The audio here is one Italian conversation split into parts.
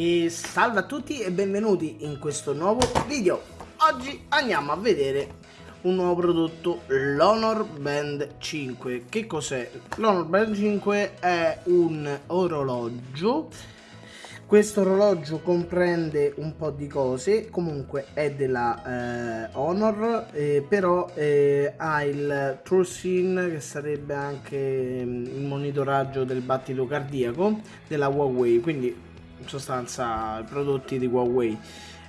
E salve a tutti e benvenuti in questo nuovo video. Oggi andiamo a vedere un nuovo prodotto, l'Honor Band 5 Che cos'è? L'Honor Band 5 è un orologio. Questo orologio comprende un po' di cose, comunque è della eh, Honor, eh, però eh, ha il TrueSyn che sarebbe anche mm, il monitoraggio del battito cardiaco della Huawei, quindi in sostanza i prodotti di Huawei.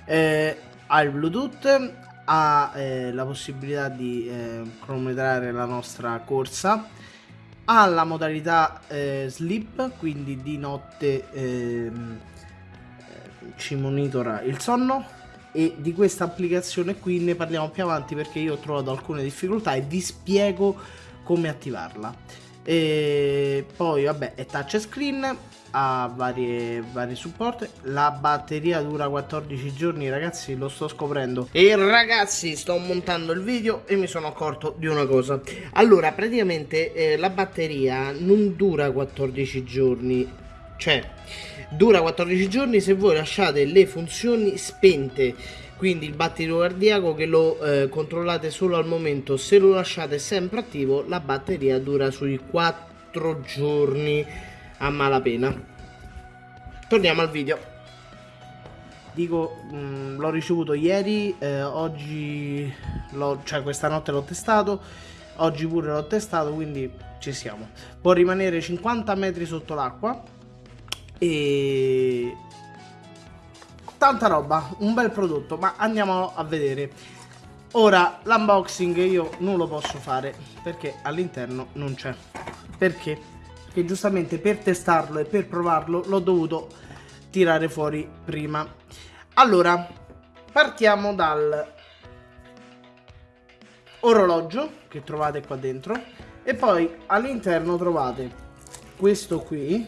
Eh, ha il Bluetooth, ha eh, la possibilità di eh, cronometrare la nostra corsa, ha la modalità sleep, quindi di notte ehm, ci monitora il sonno. E di questa applicazione qui ne parliamo più avanti perché io ho trovato alcune difficoltà e vi spiego come attivarla e poi vabbè è touchscreen ha varie, vari supporti. La batteria dura 14 giorni ragazzi lo sto scoprendo. E ragazzi sto montando il video e mi sono accorto di una cosa. Allora praticamente eh, la batteria non dura 14 giorni. Cioè dura 14 giorni se voi lasciate le funzioni spente quindi il battito cardiaco che lo eh, controllate solo al momento se lo lasciate sempre attivo la batteria dura sui 4 giorni a malapena. Torniamo al video. Dico mm, l'ho ricevuto ieri eh, oggi cioè questa notte l'ho testato oggi pure l'ho testato quindi ci siamo. Può rimanere 50 metri sotto l'acqua e tanta roba, un bel prodotto, ma andiamo a vedere. Ora l'unboxing io non lo posso fare perché all'interno non c'è. Perché? Perché giustamente per testarlo e per provarlo l'ho dovuto tirare fuori prima. Allora, partiamo dal orologio che trovate qua dentro e poi all'interno trovate questo qui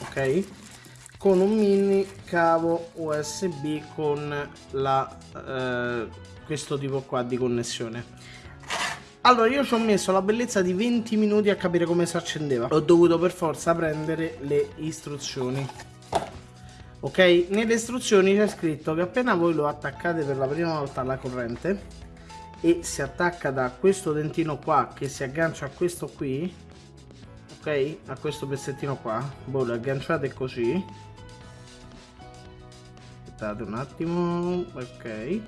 ok con un mini cavo usb con la eh, questo tipo qua di connessione. Allora io ci ho messo la bellezza di 20 minuti a capire come si accendeva. Ho dovuto per forza prendere le istruzioni. Ok? Nelle istruzioni c'è scritto che appena voi lo attaccate per la prima volta alla corrente e si attacca da questo dentino qua che si aggancia a questo qui ok? A questo pezzettino qua voi lo agganciate così aspettate un attimo ok.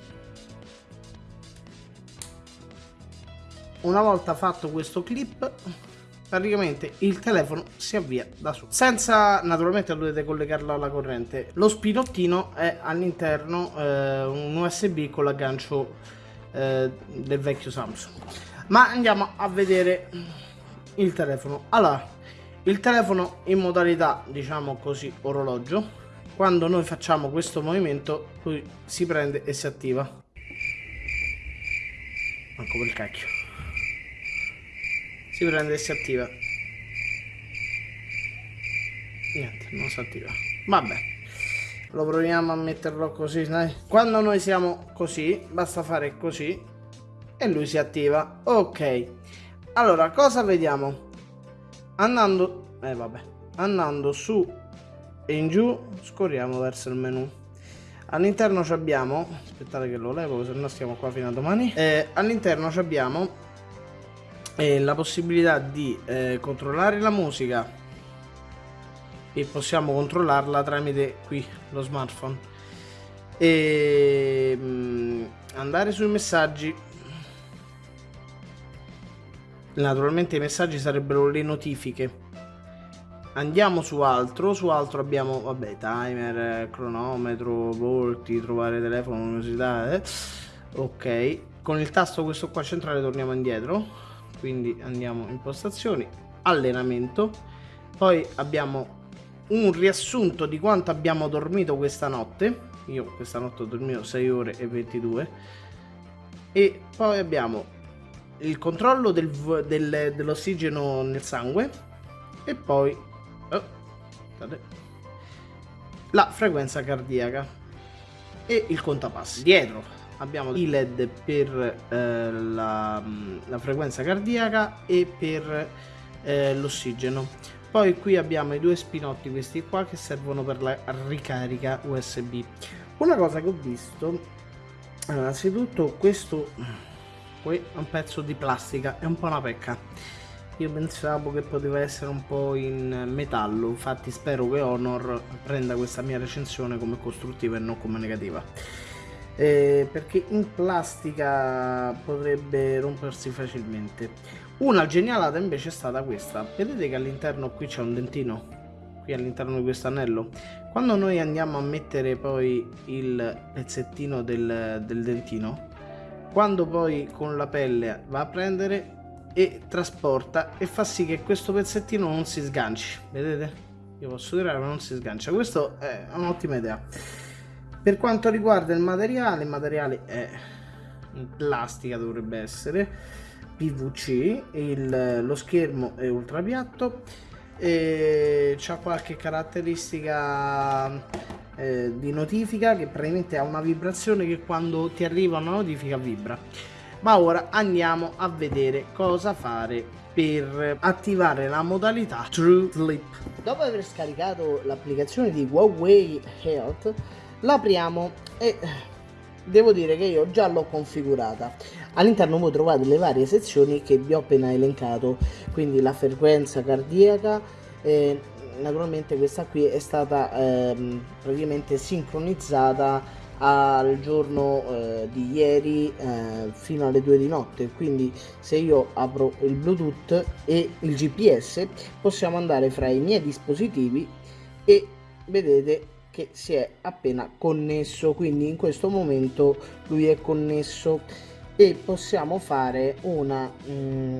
Una volta fatto questo clip praticamente il telefono si avvia da solo. Senza naturalmente dovete collegarlo alla corrente. Lo spinottino è all'interno eh, un usb con l'aggancio eh, del vecchio samsung. Ma andiamo a vedere il telefono. Allora il telefono in modalità diciamo così orologio quando noi facciamo questo movimento lui si prende e si attiva. Manco per cacchio. Si prende e si attiva. Niente non si attiva. Vabbè. Lo proviamo a metterlo così dai. quando noi siamo così basta fare così e lui si attiva. Ok. Allora cosa vediamo? Andando eh vabbè. Andando su e in giù scorriamo verso il menu. All'interno abbiamo aspettate che lo levo se no stiamo qua fino a domani. Eh, all'interno abbiamo eh, la possibilità di eh, controllare la musica. E possiamo controllarla tramite qui lo smartphone. E mh, mm, andare sui messaggi. Naturalmente i messaggi sarebbero le notifiche andiamo su altro su altro abbiamo vabbè timer cronometro volti trovare telefono università eh. ok con il tasto questo qua centrale torniamo indietro. Quindi andiamo impostazioni allenamento. Poi abbiamo un riassunto di quanto abbiamo dormito questa notte. Io questa notte ho dormito 6 ore e 22 e poi abbiamo il controllo del, del, dell'ossigeno nel sangue. E poi la frequenza cardiaca e il contapassi. Dietro abbiamo i led per eh, la, la, frequenza cardiaca e per eh, l'ossigeno. poi qui abbiamo i due spinotti questi qua che servono per la ricarica usb una cosa che ho visto innanzitutto questo qui è un pezzo di plastica è un po' una pecca io pensavo che poteva essere un po' in metallo infatti spero che Honor prenda questa mia recensione come costruttiva e non come negativa. Eh, perché in plastica potrebbe rompersi facilmente. Una genialata invece è stata questa. Vedete che all'interno qui c'è un dentino? Qui all'interno di questo anello? Quando noi andiamo a mettere poi il pezzettino del, del dentino quando poi con la pelle va a prendere e trasporta e fa sì che questo pezzettino non si sganci. Vedete? Io posso tirare ma non si sgancia. Questo è un'ottima idea. Per quanto riguarda il materiale il materiale è in plastica dovrebbe essere PVC il, lo schermo è ultra piatto e c'ha qualche caratteristica eh, di notifica che praticamente ha una vibrazione che quando ti arriva una notifica vibra ma ora andiamo a vedere cosa fare per attivare la modalità True Sleep. Dopo aver scaricato l'applicazione di Huawei Health, l'apriamo e devo dire che io già l'ho configurata. All'interno voi trovate le varie sezioni che vi ho appena elencato, quindi la frequenza cardiaca, eh, naturalmente questa qui è stata eh, praticamente sincronizzata al giorno eh, di ieri eh, fino alle 2 di notte. Quindi se io apro il bluetooth e il gps possiamo andare fra i miei dispositivi e vedete che si è appena connesso. Quindi in questo momento lui è connesso. E possiamo fare una mh,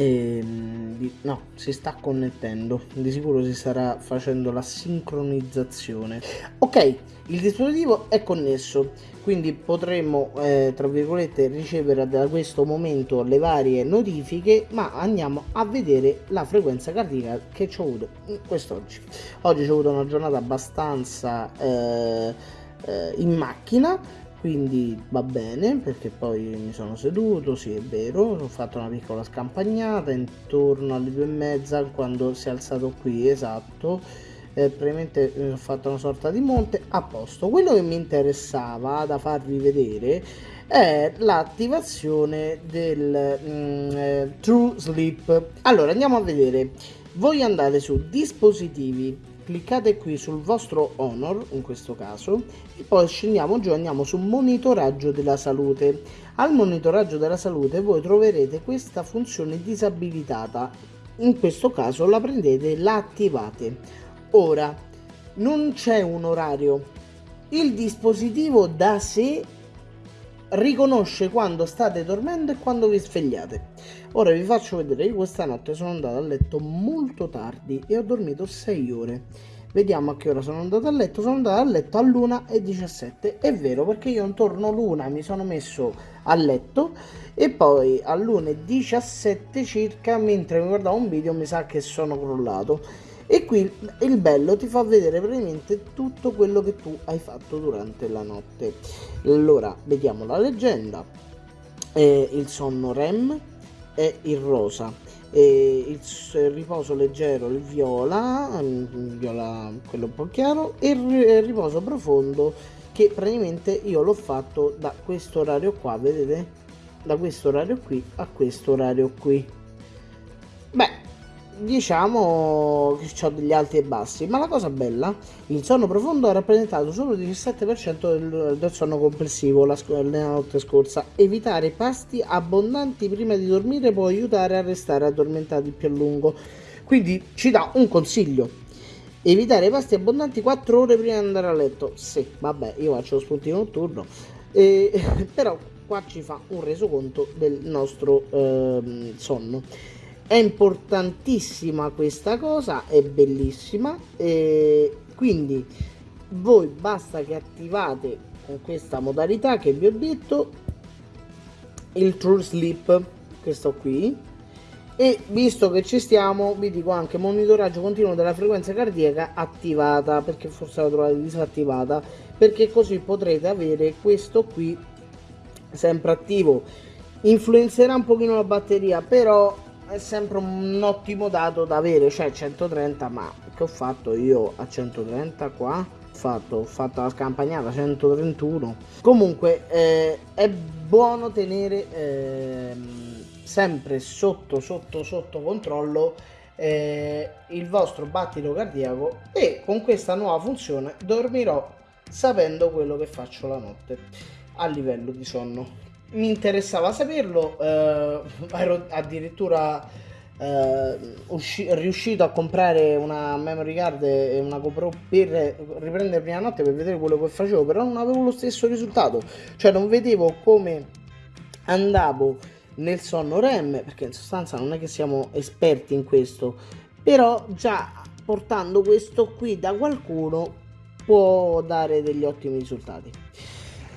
mm, ehm, no si sta connettendo. Di sicuro si starà facendo la sincronizzazione. Ok il dispositivo è connesso quindi potremmo eh, tra virgolette ricevere da questo momento le varie notifiche ma andiamo a vedere la frequenza cardiaca che ci ho avuto quest'oggi. Oggi ho avuto una giornata abbastanza eh, eh, in macchina quindi va bene perché poi mi sono seduto sì è vero ho fatto una piccola scampagnata intorno alle due e mezza quando si è alzato qui esatto. Eh, praticamente eh, ho fatto una sorta di monte a posto. Quello che mi interessava da farvi vedere è l'attivazione del mm, eh, True Sleep. Allora andiamo a vedere. Voi andate su dispositivi cliccate qui sul vostro Honor in questo caso e poi scendiamo giù andiamo su monitoraggio della salute. Al monitoraggio della salute voi troverete questa funzione disabilitata. In questo caso la prendete e la attivate. Ora non c'è un orario. Il dispositivo da sé riconosce quando state dormendo e quando vi svegliate ora vi faccio vedere io questa notte sono andato a letto molto tardi e ho dormito 6 ore. Vediamo a che ora sono andato a letto. Sono andato a letto all'una e 17 è vero perché io intorno all'una mi sono messo a letto e poi all'una e 17 circa mentre mi guardavo un video mi sa che sono crollato. E qui il bello ti fa vedere praticamente tutto quello che tu hai fatto durante la notte. Allora vediamo la leggenda. Eh, il sonno REM è il rosa. E il, il riposo leggero il viola il viola quello un po' chiaro e il riposo profondo che praticamente io l'ho fatto da questo orario qua vedete? Da questo orario qui a questo orario qui. Beh diciamo che ho degli alti e bassi, ma la cosa bella, il sonno profondo ha rappresentato solo il 17% del, del, sonno complessivo la, la notte scorsa. Evitare pasti abbondanti prima di dormire può aiutare a restare addormentati più a lungo. Quindi ci dà un consiglio. Evitare pasti abbondanti 4 ore prima di andare a letto. Sì, vabbè, io faccio lo spuntino notturno. Eh, però qua ci fa un resoconto del nostro eh, sonno è importantissima questa cosa è bellissima e quindi voi basta che attivate con questa modalità che vi ho detto il true sleep questo qui. E visto che ci stiamo vi dico anche monitoraggio continuo della frequenza cardiaca attivata perché forse la trovate disattivata perché così potrete avere questo qui sempre attivo. Influenzerà un pochino la batteria però è sempre un ottimo dato da avere, cioè 130, ma che ho fatto io a 130 qua? Fatto, ho fatto la scampagnata 131 comunque eh, è buono tenere eh, sempre sotto sotto sotto controllo eh, il vostro battito cardiaco e con questa nuova funzione dormirò sapendo quello che faccio la notte a livello di sonno mi interessava saperlo, eh, ero addirittura eh, riuscito a comprare una memory card e una GoPro per riprendermi la notte per vedere quello che facevo, però non avevo lo stesso risultato, cioè non vedevo come andavo nel sonno REM, perché in sostanza non è che siamo esperti in questo, però già portando questo qui da qualcuno può dare degli ottimi risultati.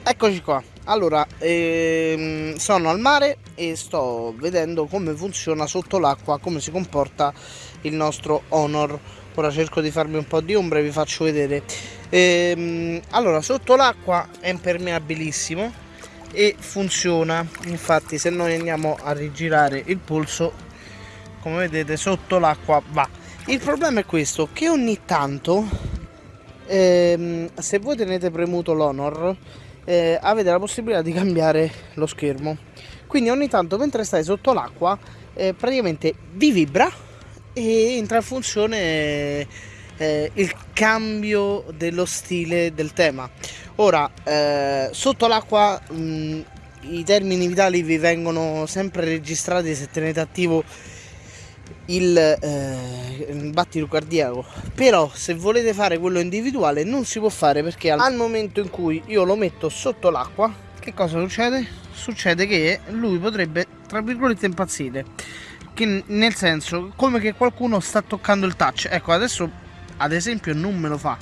Eccoci qua, allora ehm, sono al mare e sto vedendo come funziona sotto l'acqua, come si comporta il nostro Honor. Ora cerco di farmi un po' di ombra e vi faccio vedere. Ehm, allora, sotto l'acqua è impermeabilissimo e funziona. Infatti, se noi andiamo a rigirare il polso, come vedete, sotto l'acqua va. Il problema è questo, che ogni tanto, ehm, se voi tenete premuto l'Honor, eh, avete la possibilità di cambiare lo schermo. Quindi ogni tanto mentre stai sotto l'acqua eh, praticamente vi vibra e entra in funzione eh, il cambio dello stile del tema. Ora eh, sotto l'acqua i termini vitali vi vengono sempre registrati se tenete attivo il, eh, battito cardiaco. Però se volete fare quello individuale non si può fare perché al momento in cui io lo metto sotto l'acqua che cosa succede? succede che lui potrebbe tra virgolette impazzire. Che nel senso come che qualcuno sta toccando il touch. Ecco adesso ad esempio non me lo fa.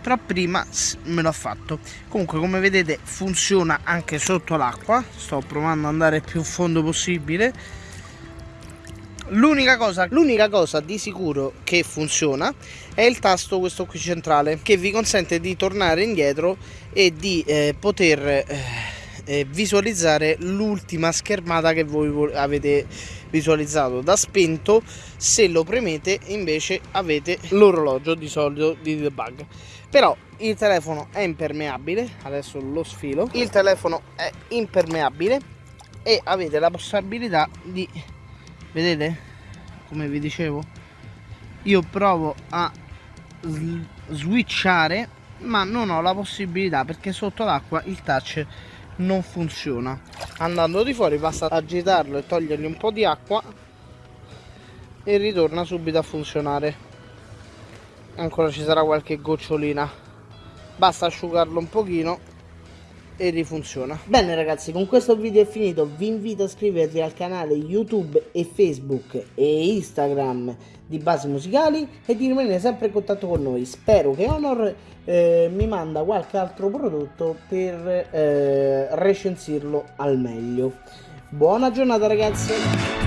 Però prima me l'ha fatto. Comunque come vedete funziona anche sotto l'acqua. Sto provando ad andare più fondo possibile L'unica cosa, cosa di sicuro che funziona è il tasto questo qui centrale che vi consente di tornare indietro e di eh, poter eh, eh, visualizzare l'ultima schermata che voi avete visualizzato. Da spento se lo premete invece avete l'orologio di solito di debug. Però il telefono è impermeabile adesso lo sfilo. Il telefono è impermeabile e avete la possibilità di vedete? Come vi dicevo io provo a switchare ma non ho la possibilità perché sotto l'acqua il touch non funziona. Andando di fuori basta agitarlo e togliergli un po' di acqua e ritorna subito a funzionare. Ancora ci sarà qualche gocciolina. Basta asciugarlo un pochino e rifunziona. Bene ragazzi con questo video è finito. Vi invito a iscrivervi al canale youtube e facebook e instagram di basi musicali e di rimanere sempre in contatto con noi. Spero che honor eh, mi manda qualche altro prodotto per eh, recensirlo al meglio. Buona giornata ragazzi